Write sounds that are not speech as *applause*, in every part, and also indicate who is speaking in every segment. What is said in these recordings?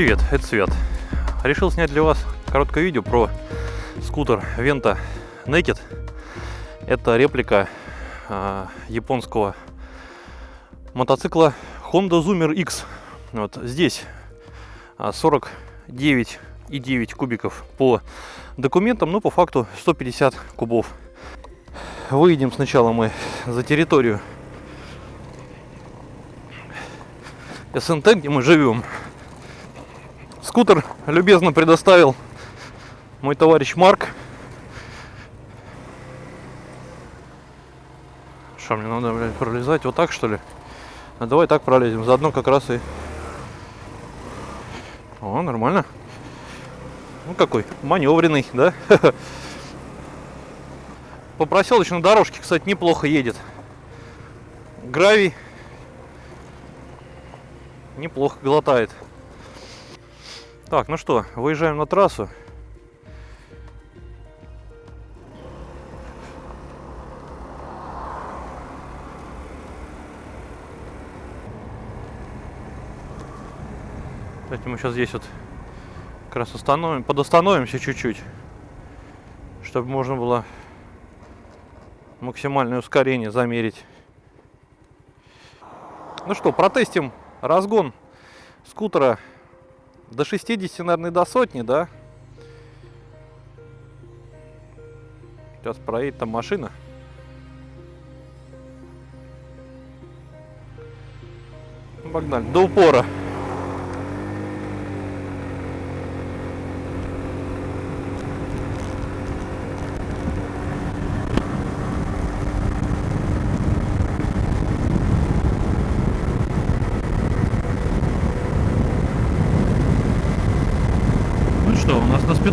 Speaker 1: Привет, это Свят. Решил снять для вас короткое видео про скутер Venta Naked. Это реплика э, японского мотоцикла Honda Zoomer X. Вот здесь 49,9 кубиков по документам, но по факту 150 кубов. Выйдем сначала мы за территорию СНТ, где мы живем. Скутер любезно предоставил мой товарищ Марк. Что, мне надо, блядь, пролезать вот так, что ли? А давай так пролезем. Заодно как раз и... О, нормально. Ну, какой маневренный, да? *laughs* По проселочной дорожке, кстати, неплохо едет. Гравий неплохо глотает. Так, ну что, выезжаем на трассу. Кстати, мы сейчас здесь вот как раз установим, подостановимся чуть-чуть, чтобы можно было максимальное ускорение замерить. Ну что, протестим разгон скутера до 60, наверное, до сотни, да? Сейчас проедет там машина. Погнали, до упора.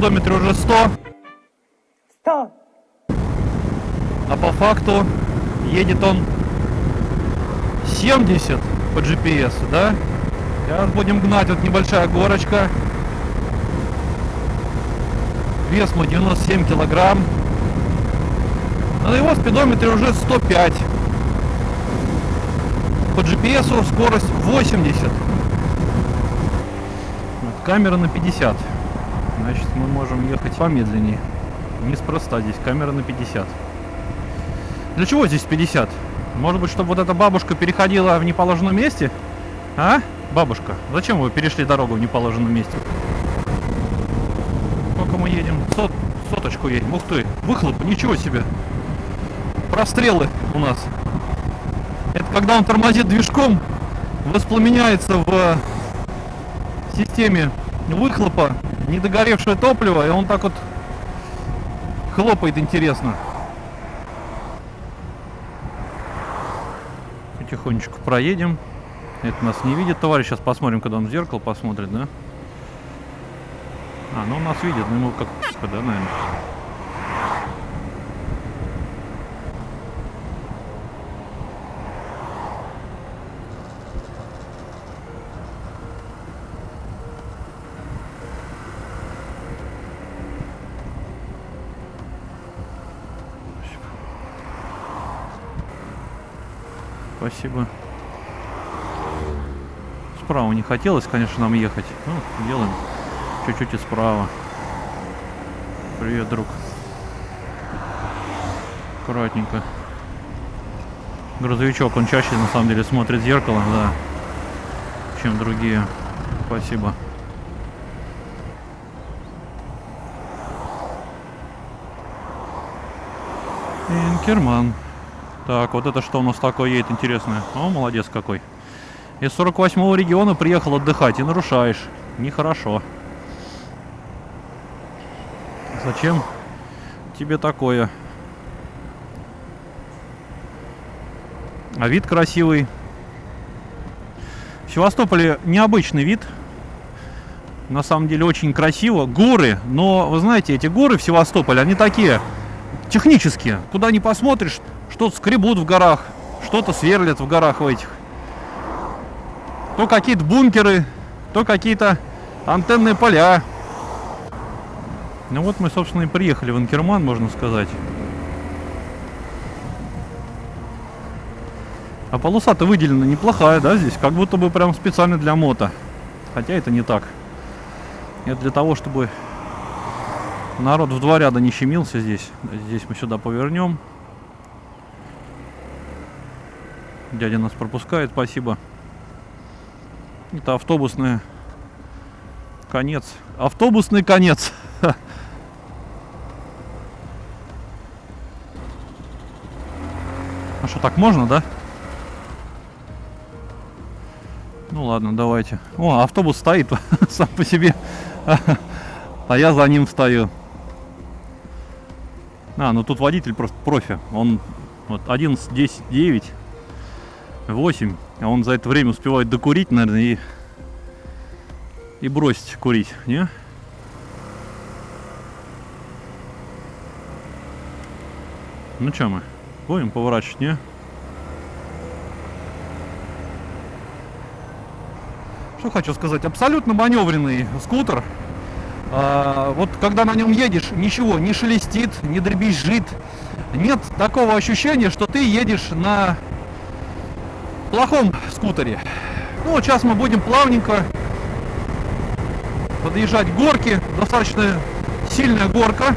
Speaker 1: Спидометре уже 100.
Speaker 2: 100.
Speaker 1: А по факту едет он 70 по GPS, да? Сейчас будем гнать, вот небольшая горочка. Вес мой 97 килограмм. На его спидометре уже 105. По GPS скорость 80. Вот, камера на 50. Значит, мы можем ехать помедленнее. Неспроста здесь, камера на 50. Для чего здесь 50? Может быть, чтобы вот эта бабушка переходила в неположенном месте? А? Бабушка, зачем вы перешли дорогу в неположенном месте? Сколько мы едем? Сот, соточку едем. Ух ты, выхлоп, ничего себе. Прострелы у нас. Это когда он тормозит движком, воспламеняется в системе выхлопа недогоревшее топливо, и он так вот хлопает интересно. Потихонечку проедем. Это нас не видит товарищ. Сейчас посмотрим, когда он в зеркало посмотрит, да? А, ну он нас видит, ну ему как да, наверное. Спасибо. Справа не хотелось, конечно, нам ехать. Ну, делаем чуть-чуть и справа. Привет, друг. Аккуратненько. Грузовичок, он чаще на самом деле смотрит в зеркало, да, чем другие. Спасибо. Инкерман. Так, вот это что у нас такое едет интересное. О, молодец какой. Из 48-го региона приехал отдыхать и нарушаешь. Нехорошо. Зачем тебе такое? А вид красивый. В Севастополе необычный вид. На самом деле очень красиво. Горы, но вы знаете, эти горы в Севастополе, они такие технические. Куда не посмотришь, что-то скребут в горах, что-то сверлят в горах в этих. То какие-то бункеры, то какие-то антенные поля. Ну вот мы, собственно, и приехали в Анкерман, можно сказать. А полоса-то выделена неплохая, да, здесь? Как будто бы прям специально для мото. Хотя это не так. Это для того, чтобы народ в два ряда не щемился здесь. Здесь мы сюда повернем. Дядя нас пропускает, спасибо. Это автобусный конец. Автобусный конец. *laughs* А что, так можно, да? Ну ладно, давайте. О, автобус стоит *laughs* сам по себе. А я за ним стою. А, ну тут водитель просто профи. Он вот 11, 10, 9, 8. А он за это время успевает докурить, наверное, и, и бросить курить, не? Ну что мы? Будем поворачивать, не? Что хочу сказать, абсолютно маневренный скутер. А, вот когда на нем едешь, ничего не шелестит, не дребезжит. Нет такого ощущения, что ты едешь на плохом скутере. Ну вот сейчас мы будем плавненько подъезжать к горке. Достаточно сильная горка.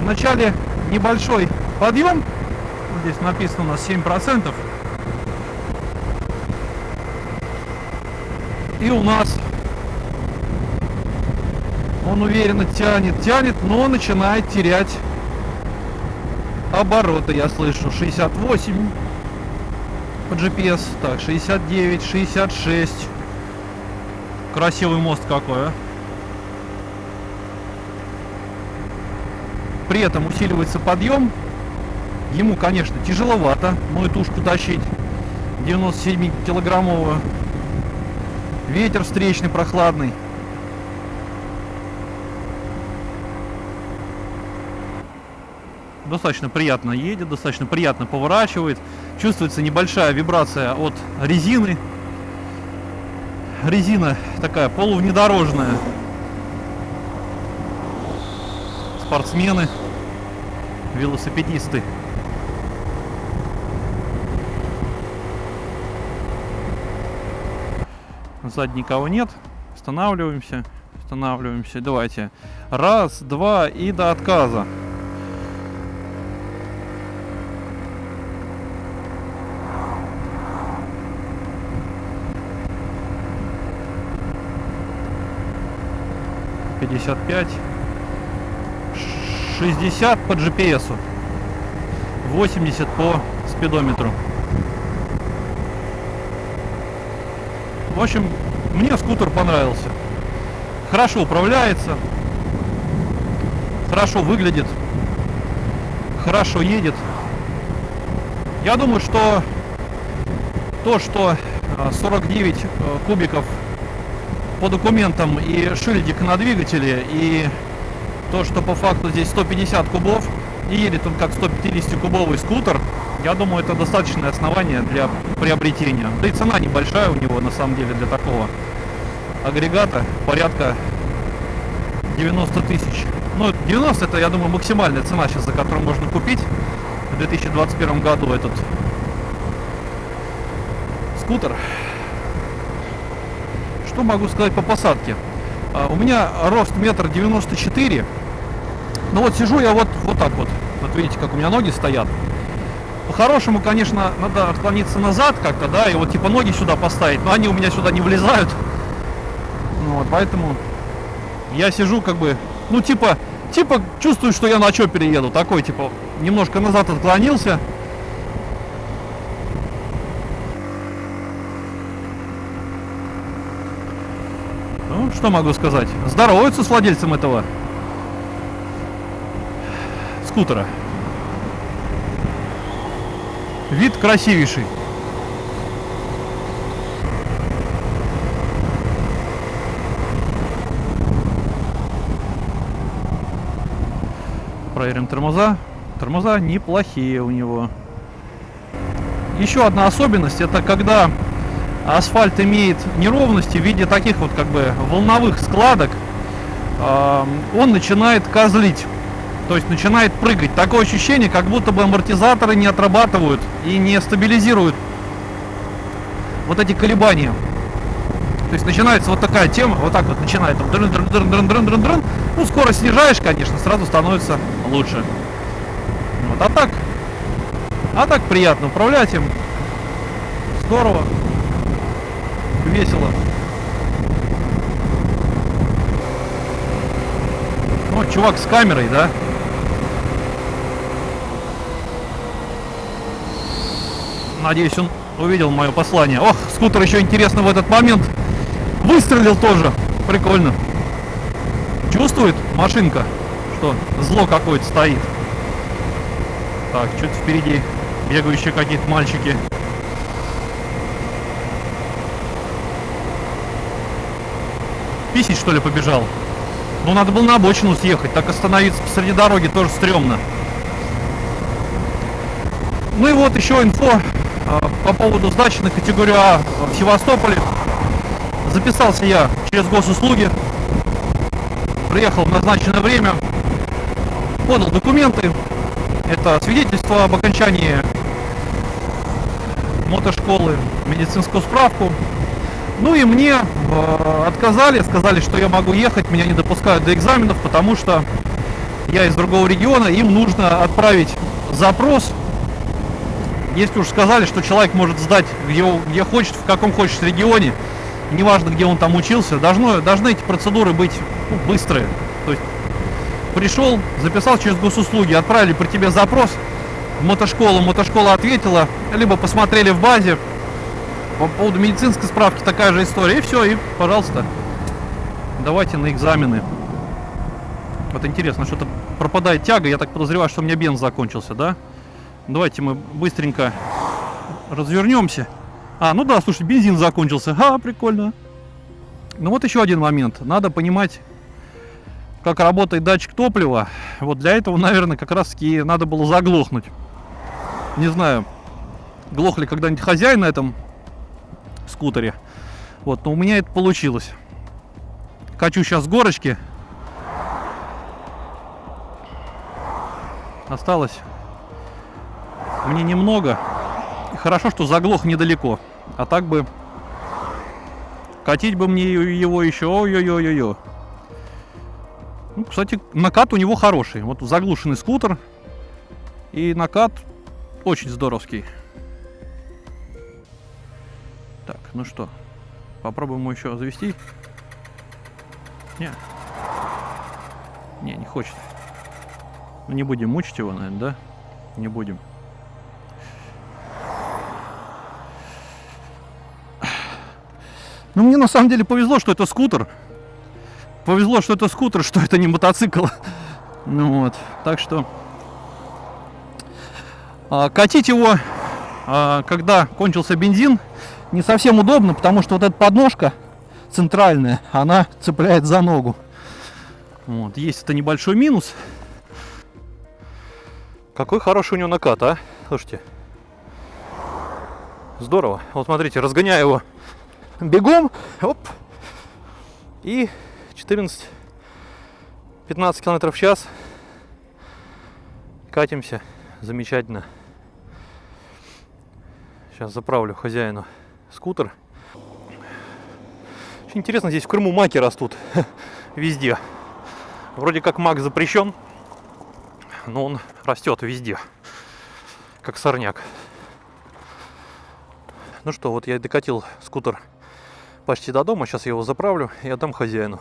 Speaker 1: Вначале небольшой подъем. Здесь написано у нас 7%. И у нас он уверенно тянет, тянет, но начинает терять обороты. Я слышу 68 по GPS. Так, 69, 66. Красивый мост какой, а. При этом усиливается подъем. Ему, конечно, тяжеловато мою тушку тащить. 97-килограммовую. Ветер встречный, прохладный. Достаточно приятно едет, достаточно приятно поворачивает. Чувствуется небольшая вибрация от резины. Резина такая полувнедорожная. Спортсмены, велосипедисты. Сзади никого нет. Останавливаемся. Останавливаемся. Давайте. Раз, два и до отказа. Пятьдесят пять. 60 по GPS, 80 по спидометру. В общем, мне скутер понравился. Хорошо управляется, хорошо выглядит, хорошо едет. Я думаю, что то, что 49 э, кубиков по документам и шильдик на двигателе, и то, что по факту здесь 150 кубов, и едет он как 150-кубовый скутер, я думаю, это достаточное основание для приобретения. Да и цена небольшая у него, на самом деле, для такого агрегата, порядка 90 тысяч. Ну, 90 это, я думаю, максимальная цена сейчас, за которую можно купить в 2021 году этот скутер. Что могу сказать по посадке? А, у меня рост метр девяносто четыре. Ну вот сижу я вот, вот так вот. Вот видите, как у меня ноги стоят. По-хорошему, конечно, надо отклониться назад как-то, да, и вот типа ноги сюда поставить, но они у меня сюда не влезают. Ну, вот, поэтому я сижу как бы, ну типа, типа чувствую, что я на чопере еду. Такой, типа, немножко назад отклонился. Что могу сказать? Здороваются с владельцем этого скутера. Вид красивейший. Проверим тормоза. Тормоза неплохие у него. Еще одна особенность, это когда асфальт имеет неровности в виде таких вот как бы волновых складок, он начинает козлить. То есть начинает прыгать. Такое ощущение, как будто бы амортизаторы не отрабатывают и не стабилизируют вот эти колебания. То есть начинается вот такая тема, вот так вот начинает. Ну, скорость снижаешь, конечно, сразу становится лучше. Вот, а так, а так приятно управлять им. Здорово. Весело. Ну, чувак с камерой, да? Надеюсь, он увидел мое послание. Ох, скутер еще интересно в этот момент выстрелил тоже. Прикольно. Чувствует машинка, что зло какое-то стоит. Так, что-то впереди бегающие какие-то мальчики. Писить, что ли, побежал? Ну, надо было на обочину съехать. Так остановиться посреди дороги тоже стрёмно. Ну и вот еще инфо а, по поводу сдачи на категорию А в Севастополе. Записался я через госуслуги. Приехал в назначенное время. Подал документы. Это свидетельство об окончании мотошколы, медицинскую справку. Ну и мне э, отказали, сказали, что я могу ехать, меня не допускают до экзаменов, потому что я из другого региона, им нужно отправить запрос. Если уж сказали, что человек может сдать где, где хочет, в каком хочет регионе, неважно, где он там учился, должно, должны эти процедуры быть ну, быстрые. То есть пришел, записал через госуслуги, отправили при тебе запрос мотошколу, мотошкола ответила, либо посмотрели в базе, по поводу медицинской справки такая же история. И все, и, пожалуйста, давайте на экзамены. Вот интересно, что-то пропадает тяга. Я так подозреваю, что у меня бенз закончился, да? Давайте мы быстренько развернемся. А, ну да, слушай, бензин закончился. А, прикольно. Ну вот еще один момент. Надо понимать, как работает датчик топлива. Вот для этого, *laughs* наверное, как раз таки надо было заглохнуть. Не знаю, глох ли когда-нибудь хозяин на этом скутере. Вот, но у меня это получилось. Качу сейчас горочки. Осталось мне немного. Хорошо, что заглох недалеко. А так бы катить бы мне его еще. Ой-ой-ой-ой. Ну, кстати, накат у него хороший. Вот заглушенный скутер. И накат очень здоровский. Ну что, попробуем его еще завести. Не. Не, не хочет. Ну, не будем мучить его, наверное, да? Не будем. Ну, мне на самом деле повезло, что это скутер. Повезло, что это скутер, что это не мотоцикл. Ну вот, так что... А, катить его, а, когда кончился бензин, не совсем удобно, потому что вот эта подножка центральная, она цепляет за ногу. Вот, есть это небольшой минус. Какой хороший у него накат, а? Слушайте. Здорово. Вот смотрите, разгоняю его бегом. Оп. И 14-15 километров в час. Катимся. Замечательно. Сейчас заправлю хозяину скутер. Очень интересно, здесь в Крыму маки растут *laughs* везде. Вроде как мак запрещен, но он растет везде, как сорняк. Ну что, вот я докатил скутер почти до дома, сейчас я его заправлю и отдам хозяину.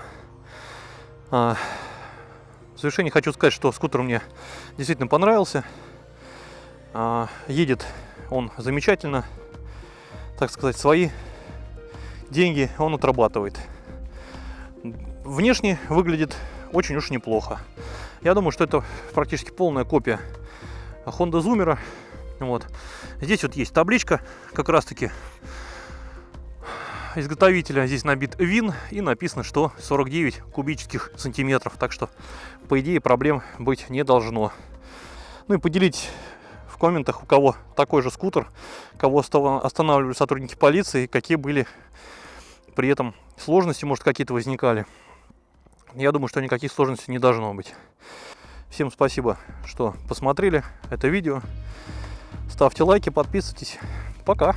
Speaker 1: А, в завершение хочу сказать, что скутер мне действительно понравился. А, едет он замечательно, так сказать, свои деньги он отрабатывает. Внешне выглядит очень уж неплохо. Я думаю, что это практически полная копия Honda Zoomer. Вот. Здесь вот есть табличка, как раз таки изготовителя. Здесь набит ВИН и написано, что 49 кубических сантиметров. Так что, по идее, проблем быть не должно. Ну и поделитесь в комментах, у кого такой же скутер, кого останавливали сотрудники полиции, какие были при этом сложности, может, какие-то возникали. Я думаю, что никаких сложностей не должно быть. Всем спасибо, что посмотрели это видео. Ставьте лайки, подписывайтесь. Пока!